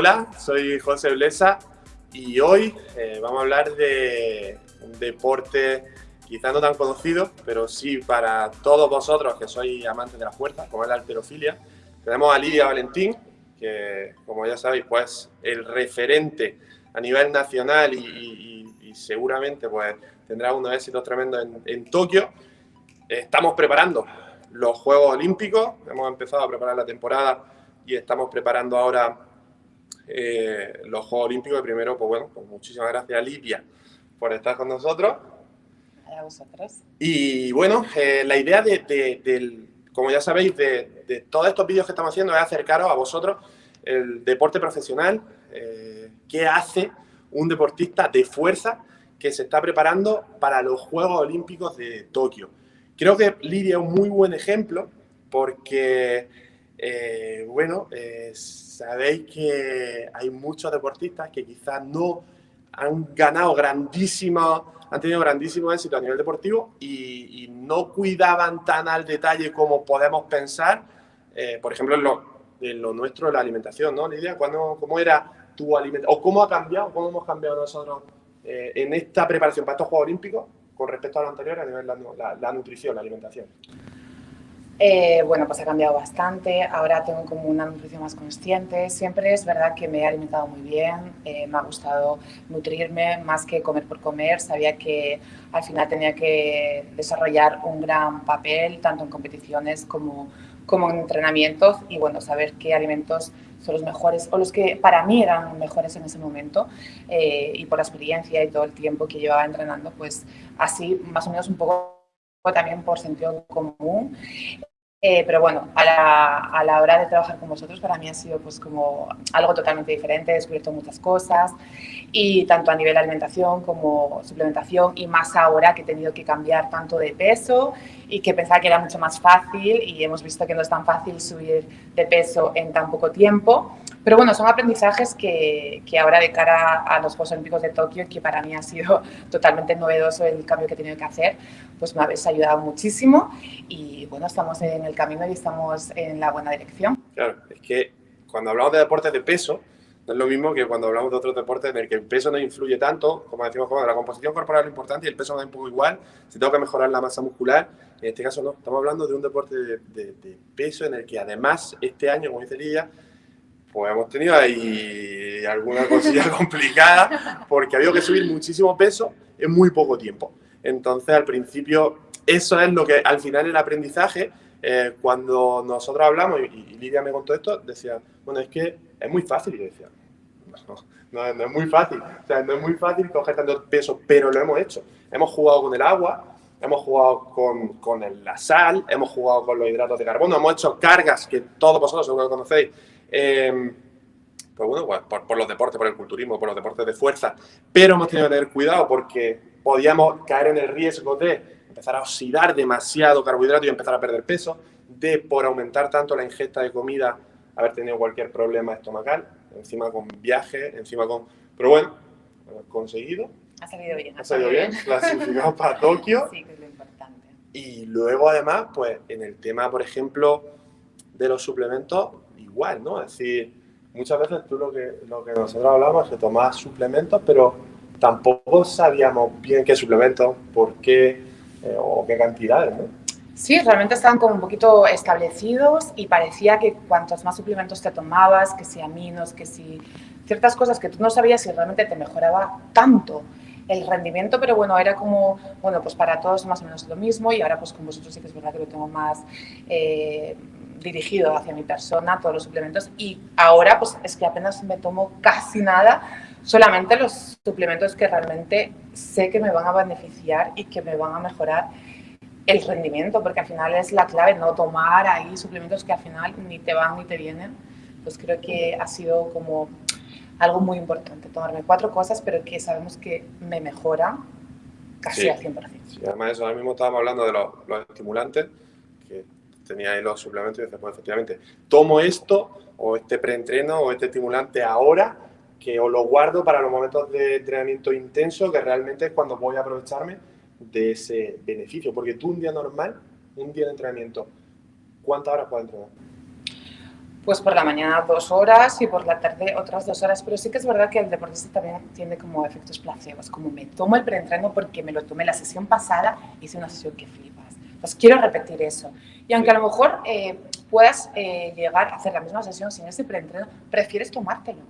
Hola, soy José Blesa y hoy eh, vamos a hablar de un deporte quizá no tan conocido, pero sí para todos vosotros que sois amantes de la fuerza, como es la alterofilia. Tenemos a Lidia Valentín, que como ya sabéis, pues el referente a nivel nacional y, seguramente pues tendrá unos éxitos tremendos en, en Tokio. Estamos preparando los Juegos Olímpicos, hemos empezado a preparar la temporada y estamos preparando ahora eh, los Juegos Olímpicos. primero, pues bueno, pues muchísimas gracias Lidia por estar con nosotros. A vosotros. Y bueno, eh, la idea de, del, como ya sabéis, de, todos estos vídeos que estamos haciendo es acercaros a vosotros el deporte profesional, eh, qué hace un deportista de fuerza que se está preparando para los Juegos Olímpicos de Tokio. Creo que Lidia es un muy buen ejemplo porque eh, bueno, eh, sabéis que hay muchos deportistas que quizás no han ganado grandísimo, han tenido grandísimo éxito a nivel deportivo y, no cuidaban tan al detalle como podemos pensar, eh, por ejemplo, en lo, en lo, nuestro, la alimentación, ¿no, Lidia? ¿Cómo era tu alimentación? ¿O cómo ha cambiado, cómo hemos cambiado nosotros en esta preparación para estos Juegos Olímpicos con respecto a lo anterior a nivel de la nutrición, la alimentación? Eh, bueno, pues ha cambiado bastante, ahora tengo como una nutrición más consciente, siempre es verdad que me he alimentado muy bien, eh, me ha gustado nutrirme más que comer por comer, sabía que al final tenía que desarrollar un gran papel tanto en competiciones como, como en entrenamientos. Y bueno, saber qué alimentos son los mejores o los que para mí eran mejores en ese momento eh, y por la experiencia y todo el tiempo que llevaba entrenando, pues así más o menos un poco también por sentido común eh, pero bueno, a la, a la, hora de trabajar con vosotros para mí ha sido pues como algo totalmente diferente, he descubierto muchas cosas y tanto a nivel de alimentación como suplementación y más ahora que he tenido que cambiar tanto de peso y que pensaba que era mucho más fácil y hemos visto que no es tan fácil subir de peso en tan poco tiempo. Pero bueno, son aprendizajes que, que, ahora de cara a los Juegos Olímpicos de Tokio, que para mí ha sido totalmente novedoso el cambio que he tenido que hacer, pues me habéis ayudado muchísimo y bueno, estamos en el camino y estamos en la buena dirección. Claro, es que cuando hablamos de deportes de peso, no es lo mismo que cuando hablamos de otros deportes en el que el peso no influye tanto, como decimos, como la composición corporal es importante y el peso no es un poco igual, si tengo que mejorar la masa muscular, en este caso no, estamos hablando de un deporte de, de, de peso en el que además este año, como dice Lidia, pues hemos tenido ahí alguna cosilla complicada porque ha habido que subir muchísimo peso en muy poco tiempo. Entonces, al principio, eso es lo que al final el aprendizaje, eh, cuando nosotros hablamos, y, Lidia me contó esto, decía, bueno, es que es muy fácil. Yo decía, no, no, es muy fácil. O sea, no es muy fácil coger tanto peso, pero lo hemos hecho. Hemos jugado con el agua, hemos jugado con, con la sal, hemos jugado con los hidratos de carbono, hemos hecho cargas que todos vosotros seguro que conocéis, eh, pues bueno, pues por, los deportes, por el culturismo, por los deportes de fuerza, pero hemos tenido que tener cuidado porque podíamos caer en el riesgo de empezar a oxidar demasiado carbohidrato y empezar a perder peso, de por aumentar tanto la ingesta de comida haber tenido cualquier problema estomacal, encima con viaje, encima con... Pero bueno, conseguido. Ha salido bien. Ha salido bien, clasificado para Tokio. Sí, que es lo importante. Y luego además, pues en el tema, por ejemplo, de los suplementos, igual, ¿no? Es decir, muchas veces tú lo que, lo que nosotros hablamos es que tomabas suplementos, pero tampoco sabíamos bien qué suplementos, por qué eh, o qué cantidades, ¿no? Sí, realmente estaban como un poquito establecidos y parecía que cuantos más suplementos te tomabas, que si aminos, que si ciertas cosas que tú no sabías si realmente te mejoraba tanto el rendimiento, pero bueno, era como, bueno, pues para todos más o menos lo mismo y ahora pues con vosotros sí que es verdad que lo tengo más eh, dirigido hacia mi persona, todos los suplementos y ahora pues es que apenas me tomo casi nada, solamente los suplementos que realmente sé que me van a beneficiar y que me van a mejorar el rendimiento, porque al final es la clave, no tomar ahí suplementos que al final ni te van ni te vienen, pues creo que ha sido como algo muy importante, tomarme cuatro cosas, pero que sabemos que me mejora casi al 100%. Sí, además eso, ahora mismo estábamos hablando de los, los estimulantes, que tenía ahí los suplementos y pues efectivamente, tomo esto, o este preentreno, o este estimulante ahora, que os lo guardo para los momentos de entrenamiento intenso, que realmente es cuando voy a aprovecharme de ese beneficio. Porque tú un día normal, un día de entrenamiento, ¿cuántas horas puedes entrenar? Pues por la mañana dos horas y por la tarde otras dos horas, pero sí que es verdad que el deportista también tiene como efectos placebos, como me tomo el preentreno porque me lo tomé la sesión pasada, hice una sesión que flipas. Pues quiero repetir eso. Y aunque a lo mejor eh, puedas eh, llegar a hacer la misma sesión sin ese preentreno, prefieres tomártelo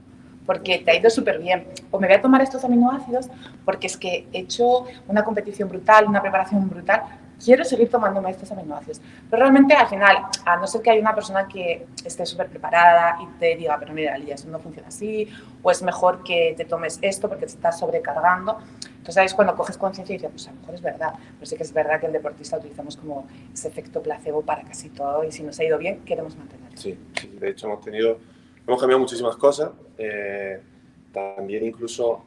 porque te ha ido súper bien. O me voy a tomar estos aminoácidos porque es que he hecho una competición brutal, una preparación brutal, quiero seguir tomándome estos aminoácidos. Pero realmente al final, a no ser que haya una persona que esté súper preparada y te diga, pero mira, Lía, eso no funciona así, o es mejor que te tomes esto porque te estás sobrecargando. Entonces, ¿sabes? Cuando coges conciencia y dices, pues a lo mejor es verdad. Pero sí que es verdad que el deportista utilizamos como ese efecto placebo para casi todo y si nos ha ido bien, queremos mantenerlo. Sí, sí de hecho hemos tenido, hemos cambiado muchísimas cosas. Eh, también incluso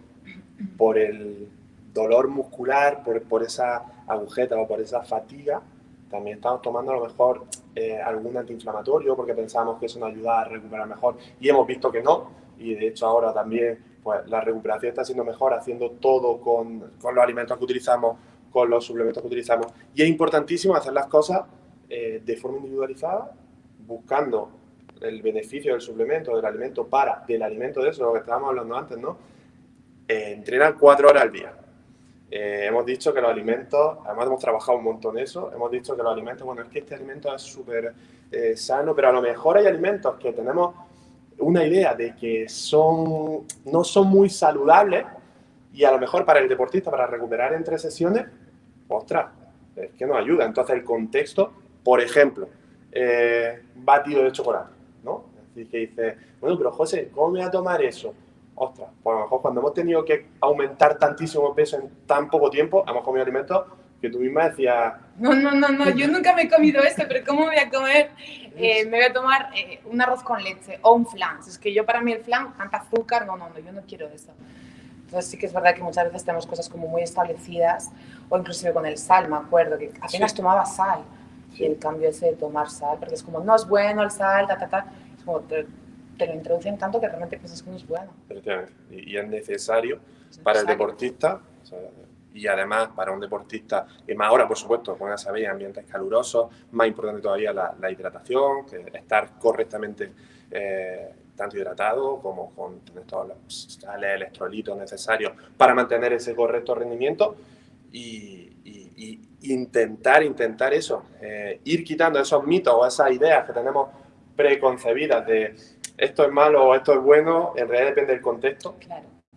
por el dolor muscular, por, por esa agujeta o por esa fatiga, también estamos tomando a lo mejor eh, algún antiinflamatorio porque pensábamos que eso nos ayudaba a recuperar mejor y hemos visto que no y de hecho ahora también pues la recuperación está siendo mejor haciendo todo con, con los alimentos que utilizamos, con los suplementos que utilizamos y es importantísimo hacer las cosas eh, de forma individualizada buscando el beneficio del suplemento, del alimento para, del alimento de eso, lo que estábamos hablando antes, ¿no? Eh, entrenar cuatro horas al día eh, hemos dicho que los alimentos, además hemos trabajado un montón eso, hemos dicho que los alimentos, bueno, es que este alimento es súper eh, sano, pero a lo mejor hay alimentos que tenemos una idea de que son, no son muy saludables y a lo mejor para el deportista, para recuperar entre sesiones, ostras, es que nos ayuda. Entonces el contexto, por ejemplo, eh, batido de chocolate, ¿no? Decir, que dice, bueno, pero José, ¿cómo me voy a tomar eso? ostras, pues a lo mejor cuando hemos tenido que aumentar tantísimo peso en tan poco tiempo, hemos comido alimentos que tú misma decías... No, no, no, no, yo nunca me he comido esto, pero ¿cómo voy a comer? Eh, me voy a tomar eh, un arroz con leche o un flan. Es que yo para mí el flan, tanta azúcar, no, no, no, yo no quiero eso. Entonces sí que es verdad que muchas veces tenemos cosas como muy establecidas, o inclusive con el sal, me acuerdo, que apenas tomaba sal. Y el cambio ese de tomar sal, porque es como, no es bueno el sal, ta, ta, ta. Es como, te lo introducen tanto que realmente piensas que no es bueno. Y, es necesario para el deportista, y además para un deportista, y más ahora, por supuesto, como ya sabéis, ambientes calurosos, más importante todavía la, hidratación, que estar correctamente eh, tanto hidratado como con todos los sales, electrolitos necesarios para mantener ese correcto rendimiento y, intentar, intentar eso, eh, ir quitando esos mitos o esas ideas que tenemos preconcebidas de esto es malo o esto es bueno, en realidad depende del contexto,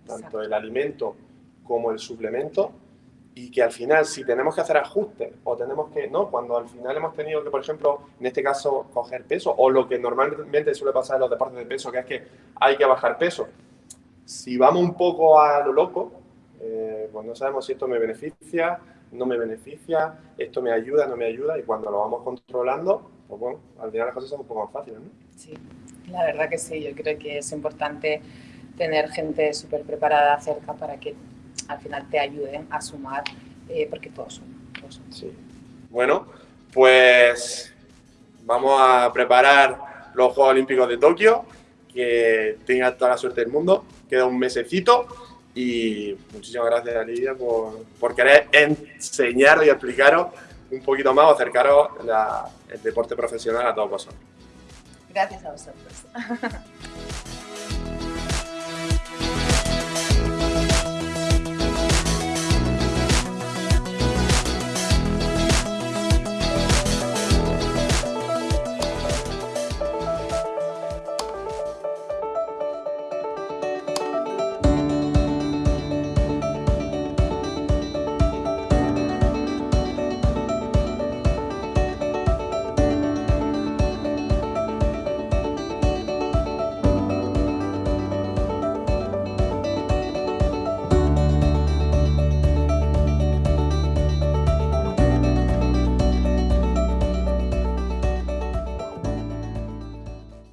tanto el alimento como el suplemento, y que al final si tenemos que hacer ajustes o tenemos que, no, cuando al final hemos tenido que, por ejemplo, en este caso, coger peso, o lo que normalmente suele pasar en los deportes de peso, que es que hay que bajar peso. Si vamos un poco a lo loco, eh, pues no sabemos si esto me beneficia, no me beneficia, esto me ayuda, no me ayuda, y cuando lo vamos controlando, pues bueno, al final las cosas son un poco más fáciles, ¿no? Sí. La verdad que sí, yo creo que es importante tener gente súper preparada cerca para que al final te ayuden a sumar, eh, porque todos son, Sí. Bueno, pues vamos a preparar los Juegos Olímpicos de Tokio, que tenga toda la suerte del mundo, queda un mesecito y muchísimas gracias Lidia por, por querer enseñar y explicaros un poquito más o acercaros el deporte profesional a todos vosotros. Gracias a vosotros.